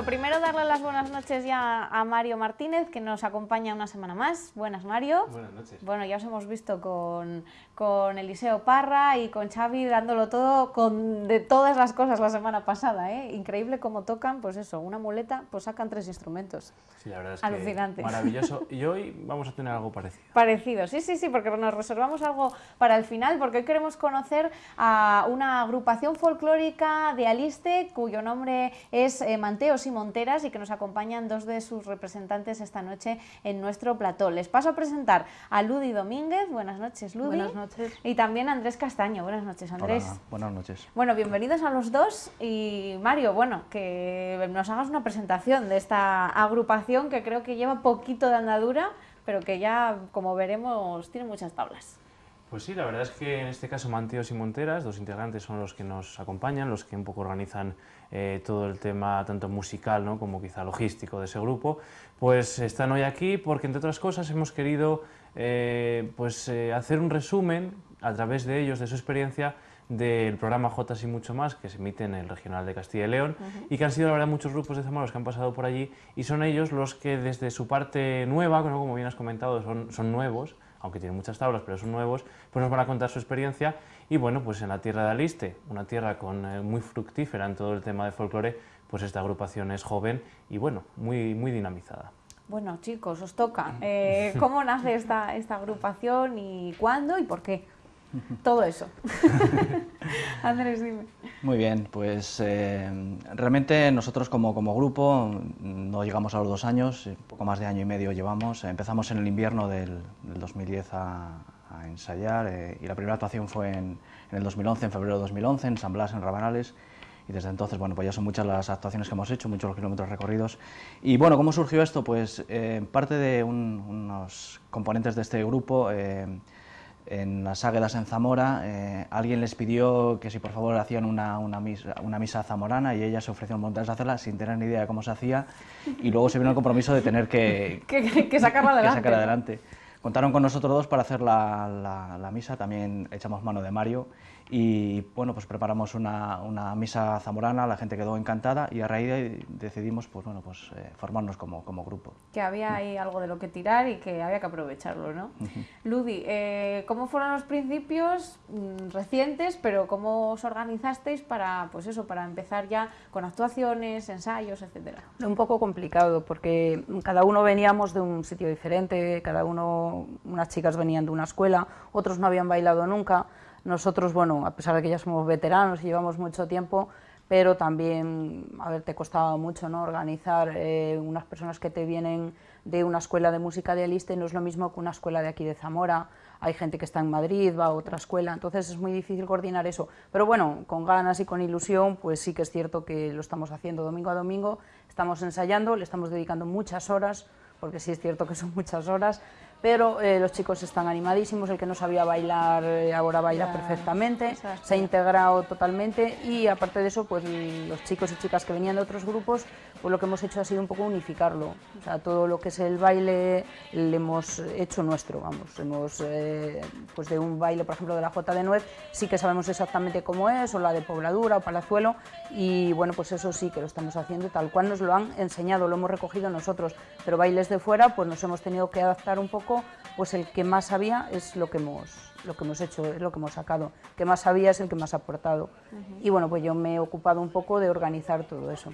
Lo primero, darle las buenas noches ya a Mario Martínez, que nos acompaña una semana más. Buenas, Mario. Buenas noches. Bueno, ya os hemos visto con, con Eliseo Parra y con Xavi dándolo todo con de todas las cosas la semana pasada. ¿eh? Increíble cómo tocan, pues eso, una muleta, pues sacan tres instrumentos. Sí, la verdad es Alucinante. que maravilloso. Y hoy vamos a tener algo parecido. Parecido, sí, sí, sí, porque nos reservamos algo para el final, porque hoy queremos conocer a una agrupación folclórica de Aliste, cuyo nombre es eh, Manteos y Monteras, y que nos acompañan dos de sus representantes esta noche en nuestro plató. Les paso a presentar a Ludi Domínguez. Buenas noches, Ludi. Buenas noches. Y también a Andrés Castaño. Buenas noches, Andrés. Hola, buenas noches. Bueno, bienvenidos a los dos y Mario, bueno, que nos hagas una presentación de esta agrupación que creo que lleva poquito de andadura, pero que ya, como veremos, tiene muchas tablas. Pues sí, la verdad es que en este caso Manteos y Monteras, dos integrantes son los que nos acompañan, los que un poco organizan eh, todo el tema tanto musical ¿no? como quizá logístico de ese grupo, pues están hoy aquí porque entre otras cosas hemos querido eh, pues, eh, hacer un resumen a través de ellos, de su experiencia, del programa Jotas y mucho más que se emite en el Regional de Castilla y León y que han sido la verdad muchos grupos de Zamora los que han pasado por allí y son ellos los que desde su parte nueva, como bien has comentado, son, son nuevos, aunque tienen muchas tablas, pero son nuevos, pues nos van a contar su experiencia y bueno, pues en la tierra de Aliste, una tierra con, eh, muy fructífera en todo el tema de folclore, pues esta agrupación es joven y bueno, muy, muy dinamizada. Bueno, chicos, os toca. Eh, ¿Cómo nace esta, esta agrupación y cuándo y por qué? Todo eso. Andrés, dime. Muy bien, pues eh, realmente nosotros como, como, grupo no llegamos a los dos años, un poco más de año y medio llevamos. Empezamos en el invierno del, del 2010 a, a ensayar eh, y la primera actuación fue en, en, el 2011, en febrero de 2011, en San Blas, en Rabanales. Y desde entonces, bueno, pues ya son muchas las actuaciones que hemos hecho, muchos los kilómetros recorridos. Y bueno, ¿cómo surgió esto? Pues eh, parte de un, unos componentes de este grupo, eh, en las Águedas en Zamora, eh, alguien les pidió que si por favor hacían una, una, misa, una misa zamorana y ella se ofreció montón de hacerla sin tener ni idea de cómo se hacía y luego se vino el compromiso de tener que, que, que sacarla adelante. Que sacar adelante. Contaron con nosotros dos para hacer la, la, la, misa, también echamos mano de Mario y bueno, pues preparamos una, una, misa zamorana, la gente quedó encantada y a raíz de ahí decidimos pues, bueno, pues, eh, formarnos como, como, grupo. Que había ahí algo de lo que tirar y que había que aprovecharlo, ¿no? Uh -huh. Ludi, eh, ¿cómo fueron los principios mm, recientes, pero cómo os organizasteis para, pues eso, para empezar ya con actuaciones, ensayos, etcétera? Un poco complicado porque cada uno veníamos de un sitio diferente, cada uno, unas chicas venían de una escuela, otros no habían bailado nunca, nosotros, bueno, a pesar de que ya somos veteranos y llevamos mucho tiempo, pero también, a ver, te costaba mucho, ¿no? Organizar eh, unas personas que te vienen de una escuela de música de Aliste no es lo mismo que una escuela de aquí de Zamora, hay gente que está en Madrid, va a otra escuela, entonces es muy difícil coordinar eso. Pero bueno, con ganas y con ilusión, pues sí que es cierto que lo estamos haciendo domingo a domingo, estamos ensayando, le estamos dedicando muchas horas, porque sí es cierto que son muchas horas, pero eh, los chicos están animadísimos, el que no sabía bailar eh, ahora baila ya, perfectamente, se ha integrado totalmente y aparte de eso, pues los chicos y chicas que venían de otros grupos, pues lo que hemos hecho ha sido un poco unificarlo, o sea, todo lo que es el baile le hemos hecho nuestro, vamos, hemos, eh, pues de un baile, por ejemplo, de la Jota de Nuez, sí que sabemos exactamente cómo es, o la de Pobladura o Palazuelo, y bueno, pues eso sí que lo estamos haciendo tal cual nos lo han enseñado, lo hemos recogido nosotros, pero bailes de fuera, pues nos hemos tenido que adaptar un poco pues el que más sabía es lo que hemos, lo que hemos hecho, es lo que hemos sacado. El que más sabía es el que más ha aportado. Uh -huh. Y bueno, pues yo me he ocupado un poco de organizar todo eso.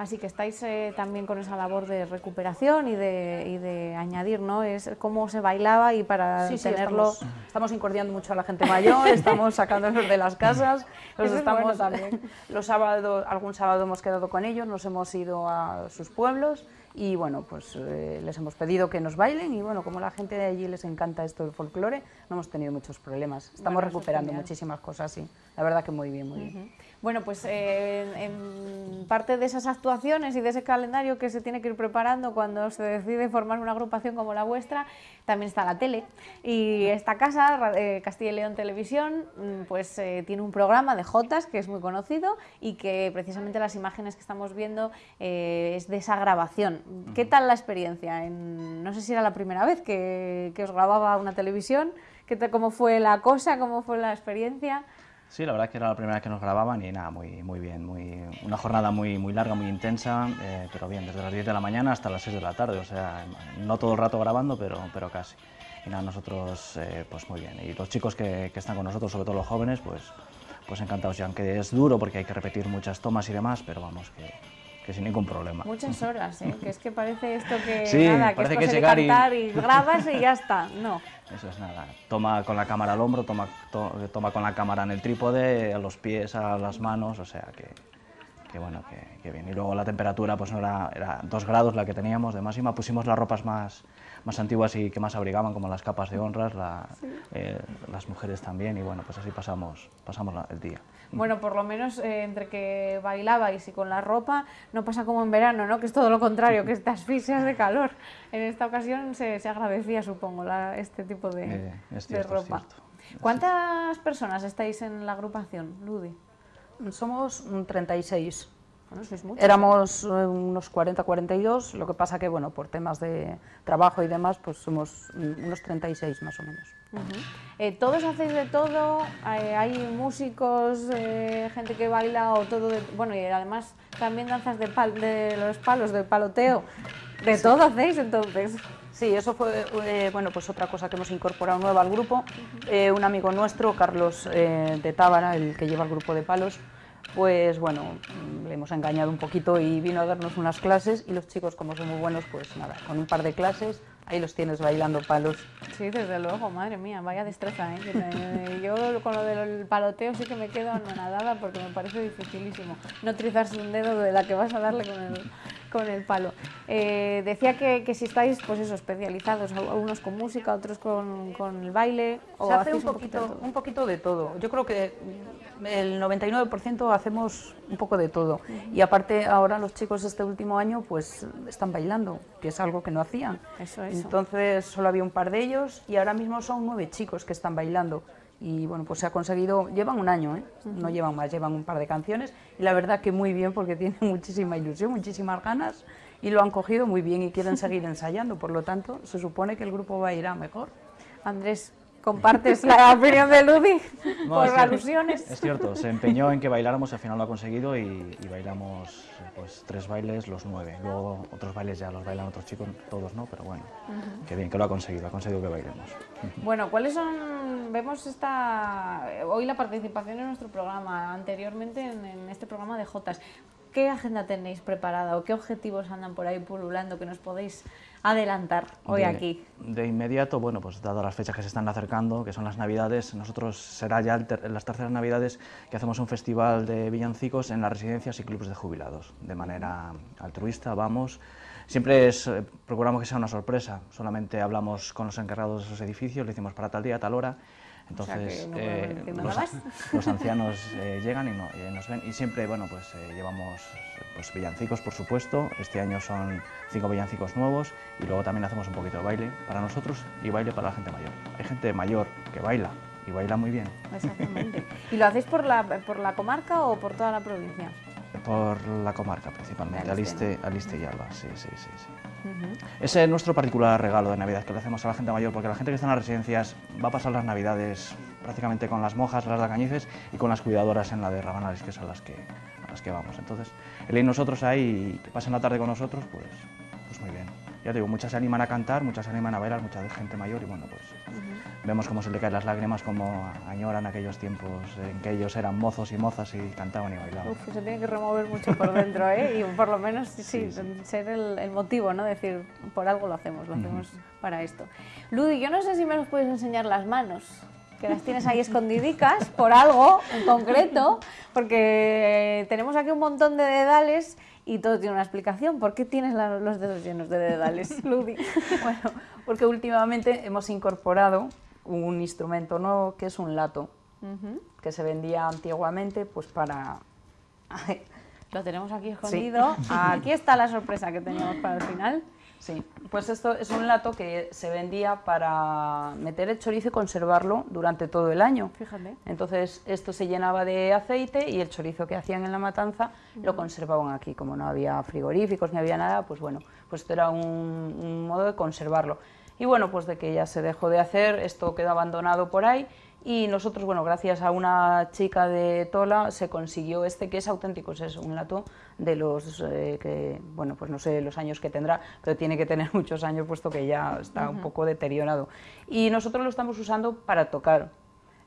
Así que estáis eh, también con esa labor de recuperación y de, y de, añadir, ¿no? Es cómo se bailaba y para sí, tenerlo... Sí, estamos, estamos, incordiando mucho a la gente mayor, estamos sacándolos de las casas, los estamos bueno también. Los sábados, algún sábado hemos quedado con ellos, nos hemos ido a sus pueblos y bueno, pues eh, les hemos pedido que nos bailen y bueno, como a la gente de allí les encanta esto del folclore, no hemos tenido muchos problemas. Estamos bueno, recuperando muchísimas cosas, sí. La verdad que muy bien, muy uh -huh. bien. Bueno, pues eh, en parte de esas actuaciones y de ese calendario que se tiene que ir preparando cuando se decide formar una agrupación como la vuestra, también está la tele. Y esta casa, eh, Castilla y León Televisión, pues eh, tiene un programa de Jotas que es muy conocido y que precisamente las imágenes que estamos viendo es de esa grabación. ¿Qué tal la experiencia? En, no sé si era la primera vez que, que os grababa una televisión. ¿Qué ¿Cómo fue la cosa? ¿Cómo fue la experiencia? Sí, la verdad es que era la primera vez que nos grababan y nada, muy, muy bien, muy, una jornada muy, muy larga, muy intensa, eh, pero bien, desde las 10 de la mañana hasta las 6 de la tarde, o sea, no todo el rato grabando, pero, pero casi. Y nada, nosotros eh, pues muy bien. Y los chicos que, que, están con nosotros, sobre todo los jóvenes, pues, pues encantados, y aunque es duro porque hay que repetir muchas tomas y demás, pero vamos, que, que sin ningún problema. Muchas horas, ¿eh? que es que parece esto que Sí, nada, que parece es que llegar de y- cantar y... grabas y ya está. No. Eso es nada. Toma con la cámara al hombro, toma, to- toma con la cámara en el trípode, a los pies, a las manos, o sea que, que bueno, que, que bien. Y luego la temperatura pues no era, era 2 grados la que teníamos de máxima. Pusimos las ropas más, más antiguas y que más abrigaban, como las capas de honras, la- eh, las mujeres también, y bueno, pues así pasamos, pasamos la- el día. Bueno, por lo menos eh, entre que bailabais y con la ropa no pasa como en verano, ¿no? Que es todo lo contrario, que te asfixias de calor. En esta ocasión se, se agradecía, supongo, la- este tipo de, Eh, es de cierto, es ropa. cierto. ¿Cuántas personas estáis en la agrupación, Ludi? Somos mm, 36. Bueno, sois muchos. Éramos eh, unos 40, 42, lo que pasa que, bueno, por temas de trabajo y demás, pues somos unos 36 más o menos. Ujú. Eh, ¿Todos hacéis de todo? Eh, ¿Hay músicos, eh, gente que baila o todo? de- bueno, y además también danzas de, pal- de los palos, del paloteo. ¿De todo hacéis entonces? Sí, eso fue eh, bueno, pues otra cosa que hemos incorporado nueva al grupo. Eh, un amigo nuestro, Carlos eh, de Tábara, el que lleva el grupo de palos, pues bueno, mm, le hemos engañado un poquito y vino a darnos unas clases y los chicos, como son muy buenos, pues nada, con un par de clases, ahí los tienes bailando palos. Sí, desde luego, madre mía, vaya destreza, ¿eh? Yo con lo del paloteo sí que me quedo anonadada porque me parece dificilísimo no trizarse un dedo de la que vas a darle con el, con el palo. Eh, decía que, que si estáis, pues eso, especializados, unos con música, otros con, con el baile, o Se hace un poquito un poquito de todo. Yo creo que el 99% hacemos un poco de todo. Y aparte ahora los chicos este último año pues están bailando, que es algo que no hacían. Eso, eso. Entonces solo había un par de ellos y ahora mismo son nueve chicos que están bailando. Y bueno, pues se ha conseguido, llevan un año, ¿eh? no llevan más, llevan un par de canciones y la verdad que muy bien porque tienen muchísima ilusión, muchísimas ganas y lo han cogido muy bien y quieren seguir ensayando, por lo tanto se supone que el grupo va a ir a mejor. Andrés, ¿compartes la opinión de Ludi No, por alusiones? Es cierto, se empeñó en que bailáramos, al final lo ha conseguido y, y bailamos pues, tres bailes, los nueve. Luego otros bailes ya los bailan otros chicos, todos no, pero bueno, qué bien que lo ha conseguido, ha conseguido que bailemos. Bueno, ¿cuáles son? Vemos esta hoy la participación en nuestro programa, anteriormente en, en este programa de Jotas. ¿Qué agenda tenéis preparada o qué objetivos andan por ahí pululando que nos podéis adelantar hoy de, aquí? De inmediato, bueno, pues dado las fechas que se están acercando, que son las Navidades, nosotros será ya ter- las terceras Navidades que hacemos un festival de villancicos en las residencias y clubes de jubilados. De manera altruista, vamos. Siempre es, eh, procuramos que sea una sorpresa, solamente hablamos con los encargados de esos edificios, lo hicimos para tal día, tal hora. O sea que Entonces, eh, los, ancianos eh, llegan y, no- y nos ven y siempre, bueno, pues eh, llevamos pues, villancicos, por supuesto. Este año son cinco villancicos nuevos y luego también hacemos un poquito de baile para nosotros y baile para la gente mayor. Hay gente mayor que baila y baila muy bien. Exactamente. ¿Y lo hacéis por la, por la comarca o por toda la provincia? Por la comarca principalmente, Aliste, Aliste, y Alba, sí, sí, sí. sí. Ese es nuestro particular regalo de Navidad que le hacemos a la gente mayor, porque la gente que está en las residencias va a pasar las Navidades prácticamente con las monjas, las de Alcañices, y con las cuidadoras en la de Rabanales, que son las que, a las que vamos. Entonces, el ir nosotros ahí y que pasen la tarde con nosotros, pues, pues muy bien. Ya te digo, muchas se animan a cantar, muchas se animan a bailar, mucha gente mayor, y bueno, pues vemos cómo se le caen las lágrimas, cómo añoran aquellos tiempos en que ellos eran mozos y mozas y cantaban y bailaban. Uf, se tiene que remover mucho por dentro, ¿eh? Y por lo menos, sí, Sí, ser el, el motivo, ¿no? Decir, por algo lo hacemos, lo hacemos para esto. Ludi, yo no sé si me los puedes enseñar las manos, que las tienes ahí escondidicas por algo en concreto, porque tenemos aquí un montón de dedales y todo tiene una explicación. ¿Por qué tienes la- los dedos llenos de dedales, Ludi? Bueno, porque últimamente hemos incorporado un instrumento nuevo que es un lato, que se vendía antiguamente pues para... Lo tenemos aquí escondido. Aquí está la sorpresa que teníamos para el final. Sí, pues esto es un lato que se vendía para meter el chorizo y conservarlo durante todo el año. Fíjate. Entonces esto se llenaba de aceite y el chorizo que hacían en la matanza lo conservaban aquí. Como no había frigoríficos ni había nada, pues bueno, pues esto era un, un modo de conservarlo. Y bueno, pues de que ya se dejó de hacer, esto quedó abandonado por ahí y nosotros, bueno, gracias a una chica de Tola se consiguió este que es auténtico, es un lato de los eh, que, bueno, pues no sé los años que tendrá, pero tiene que tener muchos años puesto que ya está un poco deteriorado. Y nosotros lo estamos usando para tocar.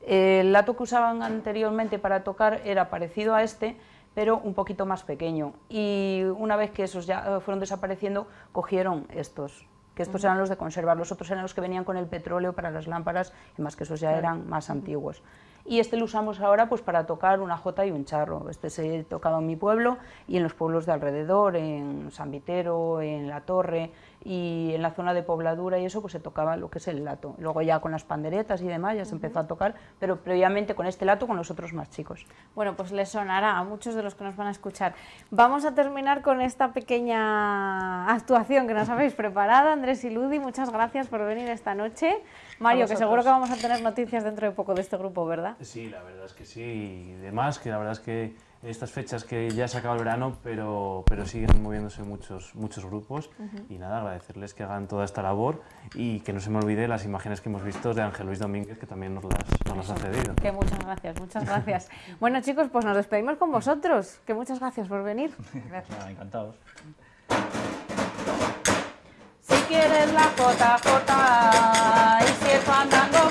El lato que usaban anteriormente para tocar era parecido a este, pero un poquito más pequeño. Y una vez que esos ya fueron desapareciendo, cogieron estos, que estos eran los de conservar, los otros eran los que venían con el petróleo para las lámparas, y más que esos ya eran más antiguos. Y este lo usamos ahora pues para tocar una jota y un charro. Este se ha tocado en mi pueblo y en los pueblos de alrededor, en San Vitero, en La Torre, y en la zona de pobladura y eso pues se tocaba lo que es el lato. Luego ya con las panderetas y demás ya se empezó a tocar, pero previamente con este lato con los otros más chicos. Bueno, pues les sonará a muchos de los que nos van a escuchar. Vamos a terminar con esta pequeña actuación que nos habéis preparado. Andrés y Ludi, muchas gracias por venir esta noche. Mario, que seguro que vamos a tener noticias dentro de poco de este grupo, ¿verdad? Sí, la verdad es que sí. Y demás, que la verdad es que estas fechas que ya se acaba el verano, pero, pero siguen moviéndose muchos, muchos grupos y nada, agradecerles que hagan toda esta labor y que no se me olvide las imágenes que hemos visto de Ángel Luis Domínguez, que también nos las, nos ha cedido. Que muchas gracias, muchas gracias. bueno chicos, pues nos despedimos con vosotros, que muchas gracias por venir. Gracias. encantados. Si quieres la jota, y si es fandango,